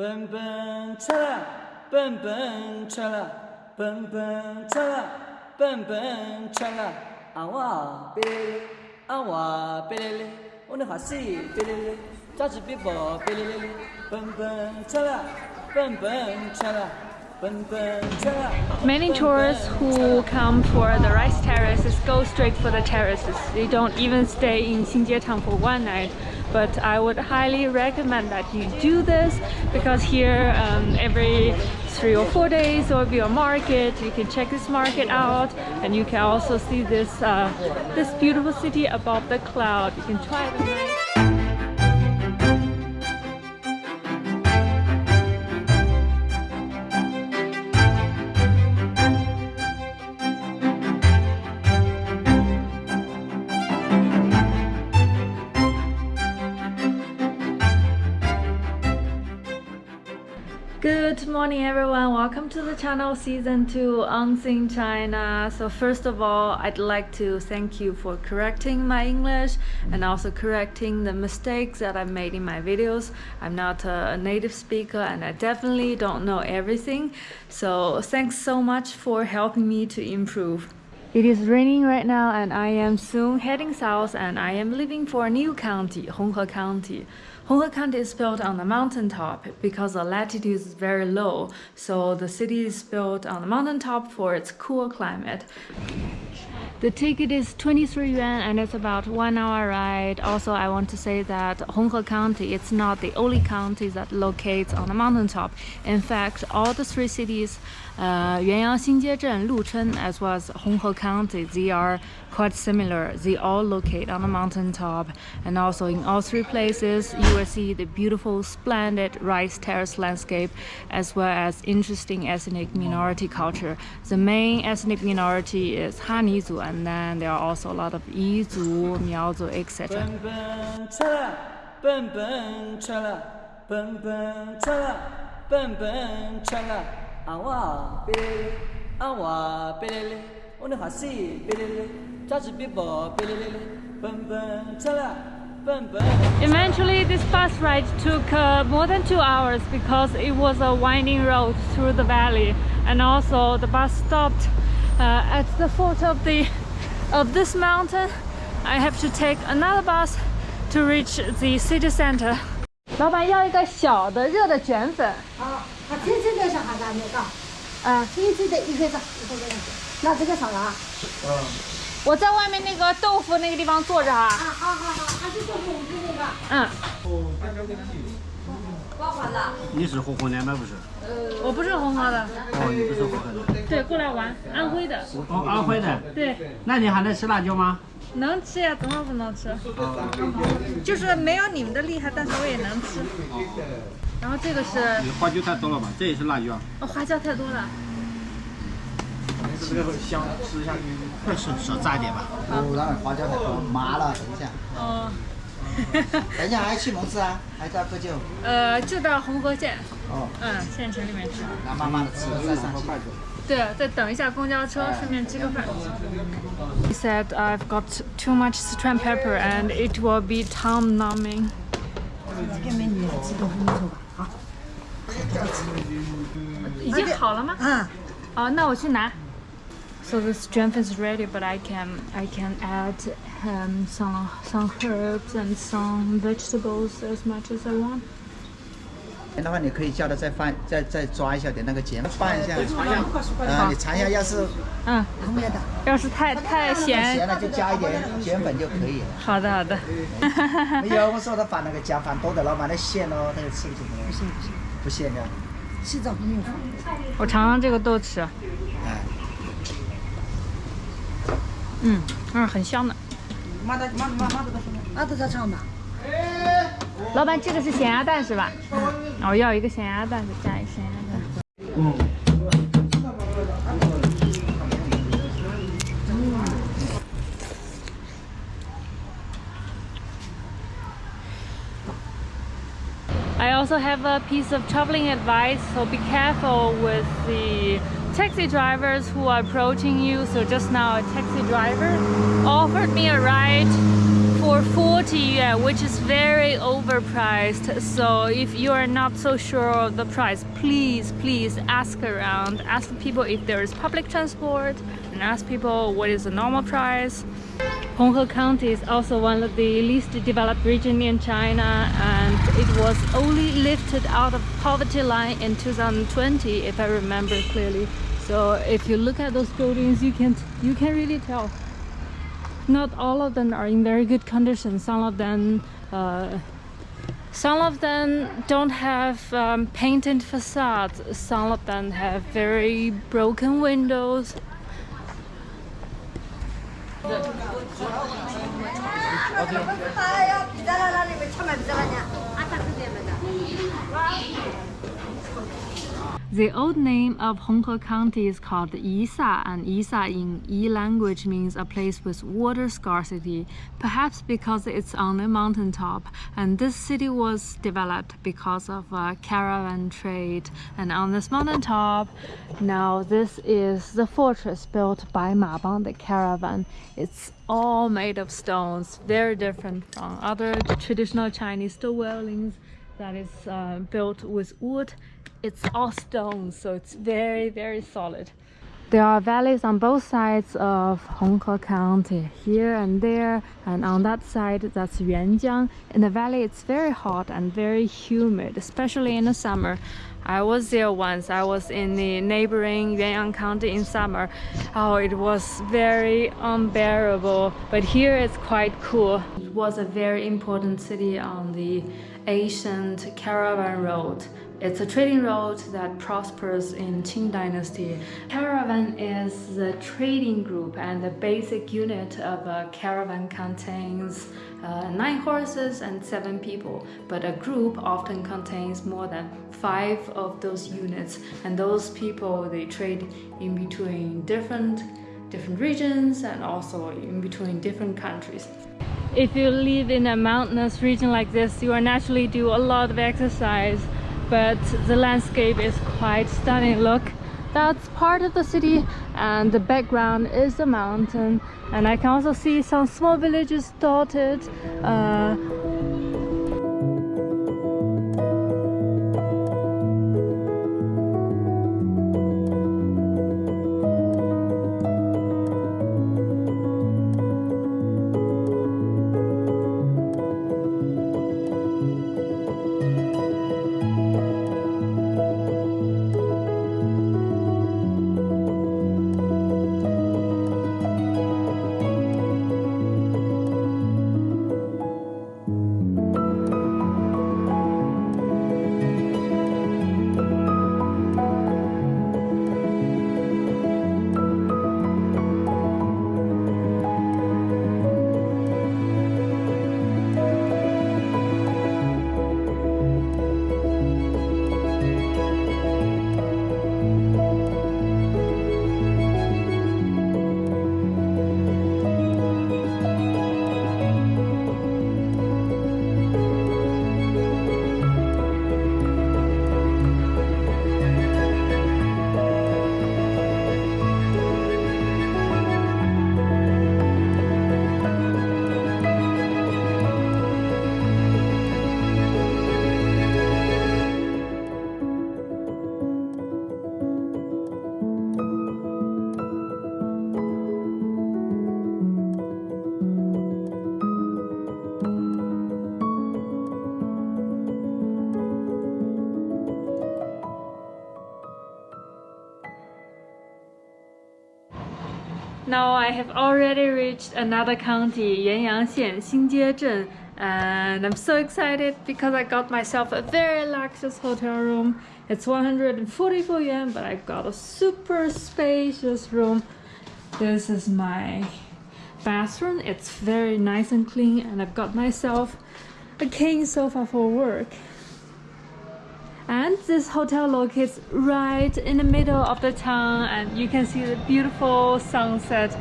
蹦蹦恰啦，蹦蹦恰啦，蹦蹦恰啦，蹦蹦恰啦，啊哇贝嘞嘞，啊哇贝嘞嘞，我那哈西贝嘞嘞，扎子比波贝嘞嘞嘞，蹦蹦恰啦，蹦蹦恰啦。Many tourists who come for the rice terraces go straight for the terraces. They don't even stay in Xinjietang for one night. But I would highly recommend that you do this because here um, every three or four days there will be a market. You can check this market out and you can also see this uh, this beautiful city above the cloud. You can try the Good morning everyone, welcome to the channel season 2 Unseen China. So first of all, I'd like to thank you for correcting my English and also correcting the mistakes that I've made in my videos. I'm not a native speaker and I definitely don't know everything. So thanks so much for helping me to improve. It is raining right now and I am soon heading south and I am leaving for a new county, Honghe County. Honghe County is built on the mountaintop because the latitude is very low, so the city is built on the mountaintop for its cool climate. The ticket is 23 yuan and it's about one hour ride. Also, I want to say that Honghe County it's not the only county that locates on the mountaintop. In fact, all the three cities, uh, Yuanyang, Xinjiezhen, Luchun, as well as Honghe County, they are quite similar. They all locate on the mountaintop, and also in all three places, you will see the beautiful, splendid rice terrace landscape, as well as interesting ethnic minority culture. The main ethnic minority is Hanizhu, and then there are also a lot of Yizhu, Miaozhu, etc. 蹦蹦恰啦，蹦蹦恰啦，蹦蹦恰啦，蹦蹦恰啦，啊哇贝嘞嘞，啊哇贝嘞嘞，我的哈西贝嘞嘞，扎子比宝贝嘞嘞嘞，蹦蹦恰啦，蹦蹦。 Eventually, this bus ride took uh, more than two hours because it was a winding road through the valley, and also the bus stopped uh, at the foot of the of this mountain. I have to take another bus to reach the city center. 老板要一个小的热的卷粉，啊， 他天天在上海干那个，啊，天天的一个上一个子。那这个少了啊？我在外面那个豆腐那个地方坐着啊。啊，好好好，还是做红子那个。嗯，你是红河的吗？不是？我不是红河的，哦，你不是河河的。对，过来玩，安徽的，哦，安徽的。对。那你还能吃辣椒吗？能吃呀，怎么不能吃？就是没有你们的厉害，但是我也能吃。然后这个是你花椒太多了吧？这也是辣椒。哦，花椒太多了。这个香，吃下去。少少炸一点吧。哦，那花椒太多，麻了。等一下，哦，等一下还去蒙自啊？还在喝酒？呃，就到红河县，哦，嗯，县城里面吃。那慢慢的吃，再上去。对，再等一下公交车，顺便吃个饭。He said I've got too much Sichuan pepper and it will be tongue numbing. 这个美女吃豆腐没错吧？好，已经好了吗？啊，哦，那我去拿。So the strength is ready, but I can I can add um, some some herbs and some vegetables as much as I want. 的话，你可以叫他再放，再再抓一下点那个碱，放一下。啊，你尝一下，要是嗯，后面的。要是太太咸咸，了就加一点碱粉就可以了。好的好的。没有，我说他放那个姜放多的，老板他咸咯，他就吃不进去。不咸不咸，不咸的。洗澡不用放。我尝尝这个豆豉，哎，嗯嗯，很香的。那都在唱吧。老板，这个是咸鸭蛋是吧？嗯，我要一个咸鸭蛋，再加一个咸鸭蛋。 I also have a piece of traveling advice, so be careful with the taxi drivers who are approaching you. So just now a taxi driver offered me a ride for for 40 yuan, which is very overpriced. So if you are not so sure of the price, please, please ask around. Ask people if there is public transport and ask people what is the normal price. Honghe County is also one of the least developed region in China and it was only lifted out of poverty line in 2020 if I remember clearly. So if you look at those buildings you can you can really tell not all of them are in very good condition. Some of them uh, some of them don't have um, painted facades some of them have very broken windows The old name of Honghe County is called Yisa, and Yisa in Yi language means a place with water scarcity, perhaps because it's on a mountaintop. And this city was developed because of uh, caravan trade. And on this mountaintop, now this is the fortress built by Ma Bang the caravan. It's all made of stones, very different from other traditional Chinese dwellings that is uh, built with wood it's all stone so it's very very solid there are valleys on both sides of Honghe County, here and there, and on that side that's Yuanjiang. In the valley it's very hot and very humid, especially in the summer. I was there once, I was in the neighboring Yuanyang County in summer. Oh, it was very unbearable, but here it's quite cool. It was a very important city on the ancient caravan road it's a trading route that prospers in Qing dynasty. Caravan is the trading group and the basic unit of a caravan contains uh, nine horses and seven people, but a group often contains more than five of those units and those people they trade in between different different regions and also in between different countries. If you live in a mountainous region like this, you will naturally do a lot of exercise but the landscape is quite stunning. Look that's part of the city and the background is the mountain. And I can also see some small villages dotted uh, I have already reached another county, Yuanyang Xinjie and I'm so excited because I got myself a very luxurious hotel room. It's 144 yuan, but I got a super spacious room. This is my bathroom. It's very nice and clean, and I've got myself a king sofa for work and this hotel locates right in the middle of the town and you can see the beautiful sunset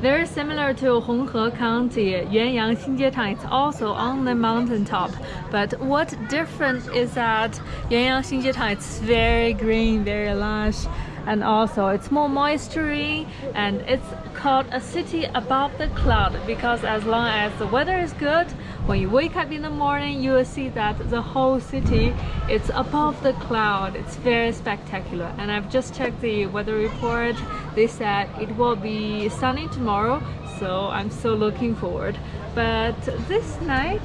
Very similar to Honghe County, Yuanyang Xinjietang is also on the mountaintop. But what different is that Yuanyang Xinjietang is very green, very lush. and also it's more moisturing and it's called a city above the cloud because as long as the weather is good when you wake up in the morning you will see that the whole city it's above the cloud. It's very spectacular. And I've just checked the weather report. They said it will be sunny tomorrow so I'm so looking forward. But this night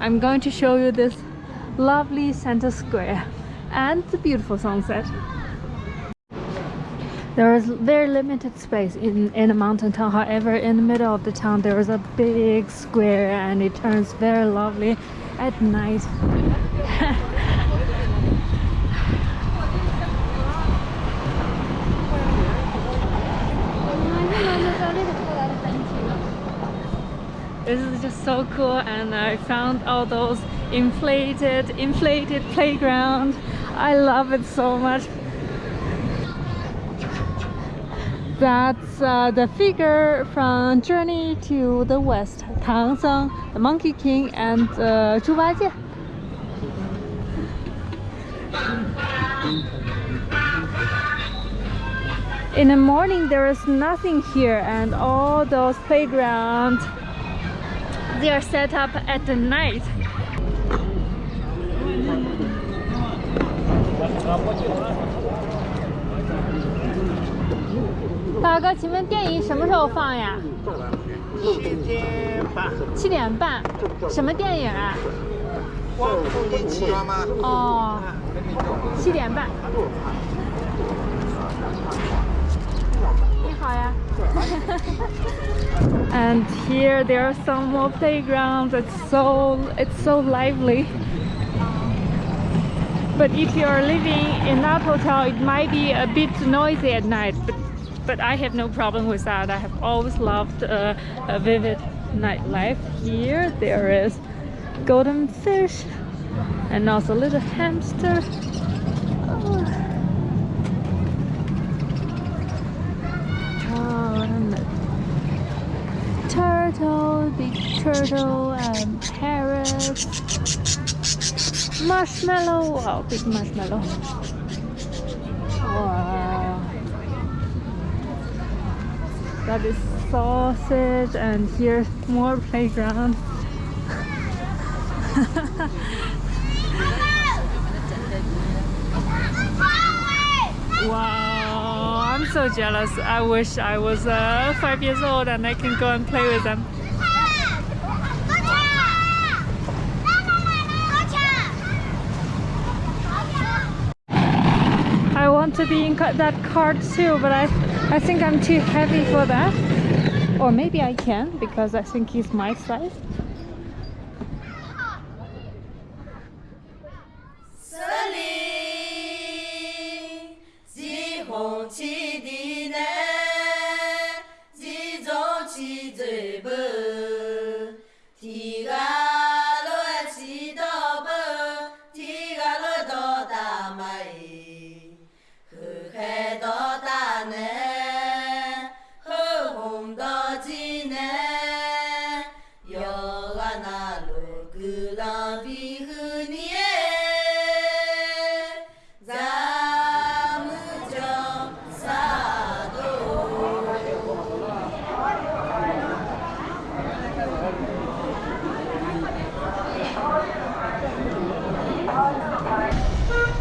I'm going to show you this lovely center square and the beautiful sunset there is very limited space in, in a mountain town. However, in the middle of the town, there is a big square and it turns very lovely at night. this is just so cool and I found all those inflated inflated playground I love it so much that's uh, the figure from Journey to the West Tang Seng, the Monkey King and uh, Zhu Bajie in the morning there is nothing here and all those playgrounds they are set up at the night 大哥，请问电影什么时候放呀？七点半。七点半。什么电影啊？光复年期。哦。七点半。你好呀。and here there are some more playgrounds. It's so it's so lively. But if you are living in that hotel, it might be a bit noisy at night. But but I have no problem with that. I have always loved uh, a vivid nightlife. Here there is golden fish and also a little hamster. Oh. Oh, turtle, big turtle, and parrot, marshmallow, wow, big marshmallow. Wow that is sausage and here's more playground. Wow i'm so jealous. I wish i was uh, five years old and i can go and play with them. I want to be in that cart too, but I I think I'm too heavy for that. Or maybe I can because I think he's my size.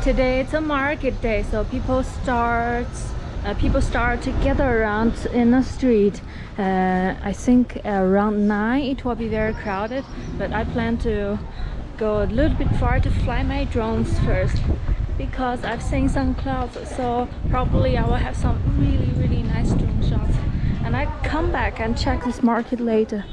Today it's a market day so people start uh, people start to gather around in the street. Uh, I think around 9 it will be very crowded but I plan to go a little bit far to fly my drones first because I've seen some clouds so probably I will have some really really nice drone shots and I come back and check this market later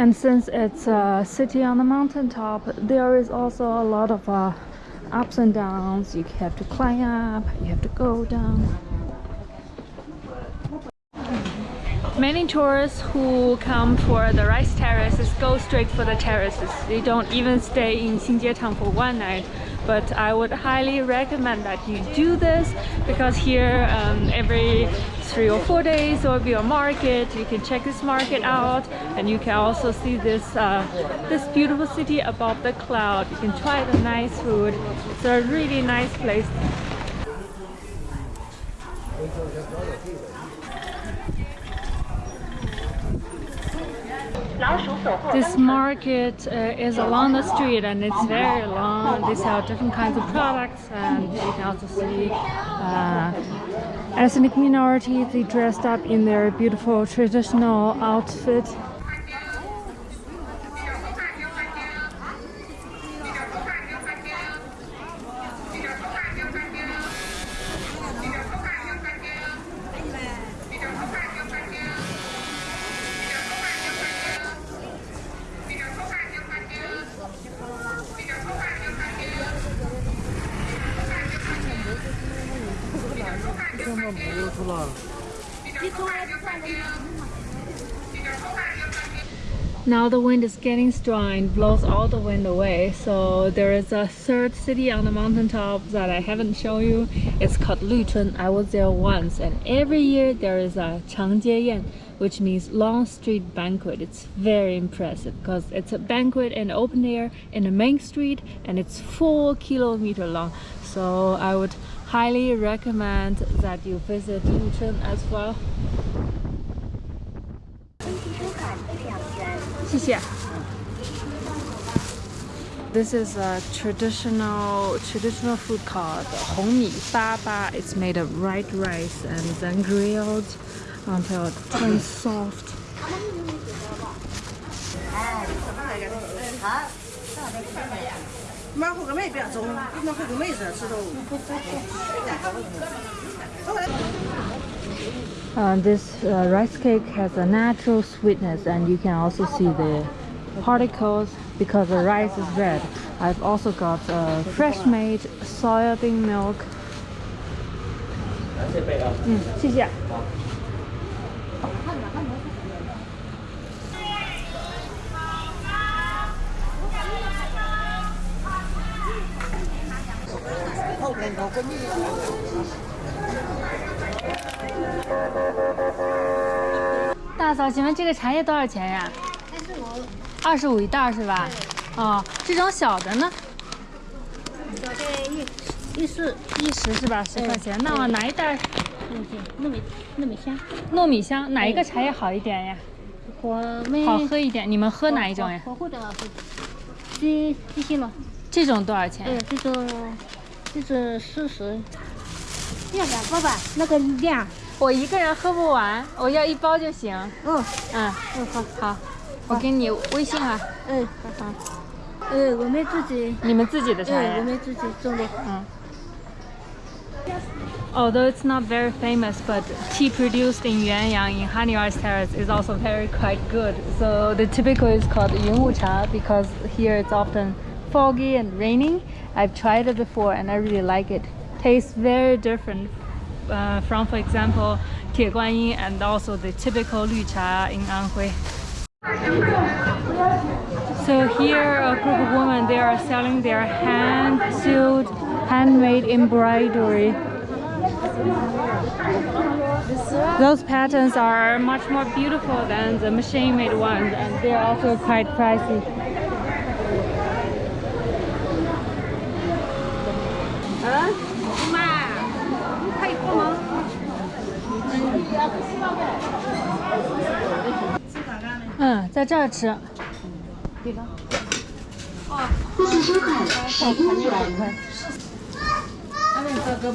And since it's a city on the mountaintop, there is also a lot of uh, ups and downs. You have to climb up, you have to go down. Many tourists who come for the rice terraces go straight for the terraces. They don't even stay in Xinjietang for one night. But I would highly recommend that you do this because here um, every three or four days there will be a market. You can check this market out and you can also see this uh, this beautiful city above the cloud. You can try the nice food. It's a really nice place. This market uh, is along the street and it's very long. They sell different kinds of products and you can also see uh, ethnic minority, They dressed up in their beautiful traditional outfit. The wind is getting strong and blows all the wind away. So there is a third city on the mountaintop that I haven't shown you. It's called Luchun. I was there once and every year there is a Changjieyan which means long street banquet. It's very impressive because it's a banquet in open air in the main street and it's four kilometer long. So I would highly recommend that you visit Luchun as well. This is a traditional traditional food called hongmi ba ba. It's made of white rice and then grilled until it turns soft. Uh, this uh, rice cake has a natural sweetness and you can also see the particles because the rice is red. I've also got uh, fresh made soybean milk. Mm, 大嫂，请问这个茶叶多少钱呀？二十五。二十五一袋是吧？哦，这种小的呢？小的一一十一十是吧？十块钱。那我拿一袋？糯米糯米香，糯米香，哪一个茶叶好一点呀？我们好喝一点。你们喝哪一种呀？的这这些了，这种多少钱呃，？这种这是四十，要两个吧？那个量，我一个人喝不完，我要一包就行。嗯嗯嗯，好好，我给你微信啊。嗯，好。嗯，我们自己。你们自己的茶叶。嗯，我们自己种的。嗯。Although it's not very famous, but tea produced in Yuanyang in Hani's Terrace is also very quite good. So the typical is called Yunwu Cha because here it's often foggy and raining. I've tried it before and I really like it. Tastes very different uh, from, for example, Tie Guanyin and also the typical Lü Cha in Anhui. So here a group of women, they are selling their hand-sewed, handmade embroidery. Those patterns are much more beautiful than the machine-made ones and they're also quite pricey. Mm, 在这儿吃。够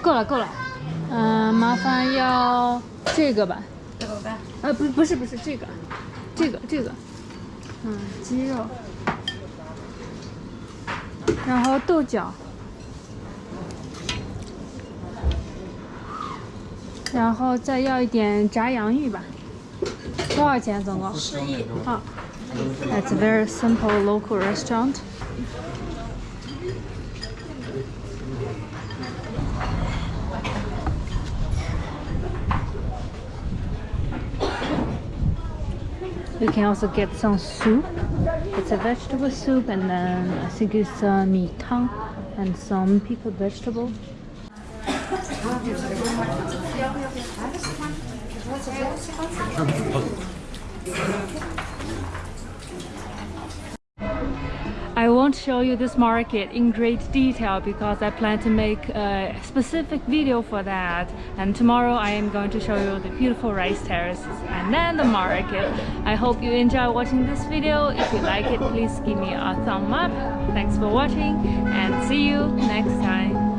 够了够了，嗯、麻烦要这个吧。这个吧？呃，不，不是不是这个，这个这个，嗯，鸡肉，然后豆角，然后再要一点炸洋芋吧。多少钱总共？十一。好。 It's a very simple local restaurant. You can also get some soup. It's a vegetable soup and then I think it's uh, mi tang and some pickled vegetable. I won't show you this market in great detail because I plan to make a specific video for that and tomorrow I am going to show you the beautiful rice terraces and then the market. I hope you enjoy watching this video. If you like it, please give me a thumb up. Thanks for watching and see you next time.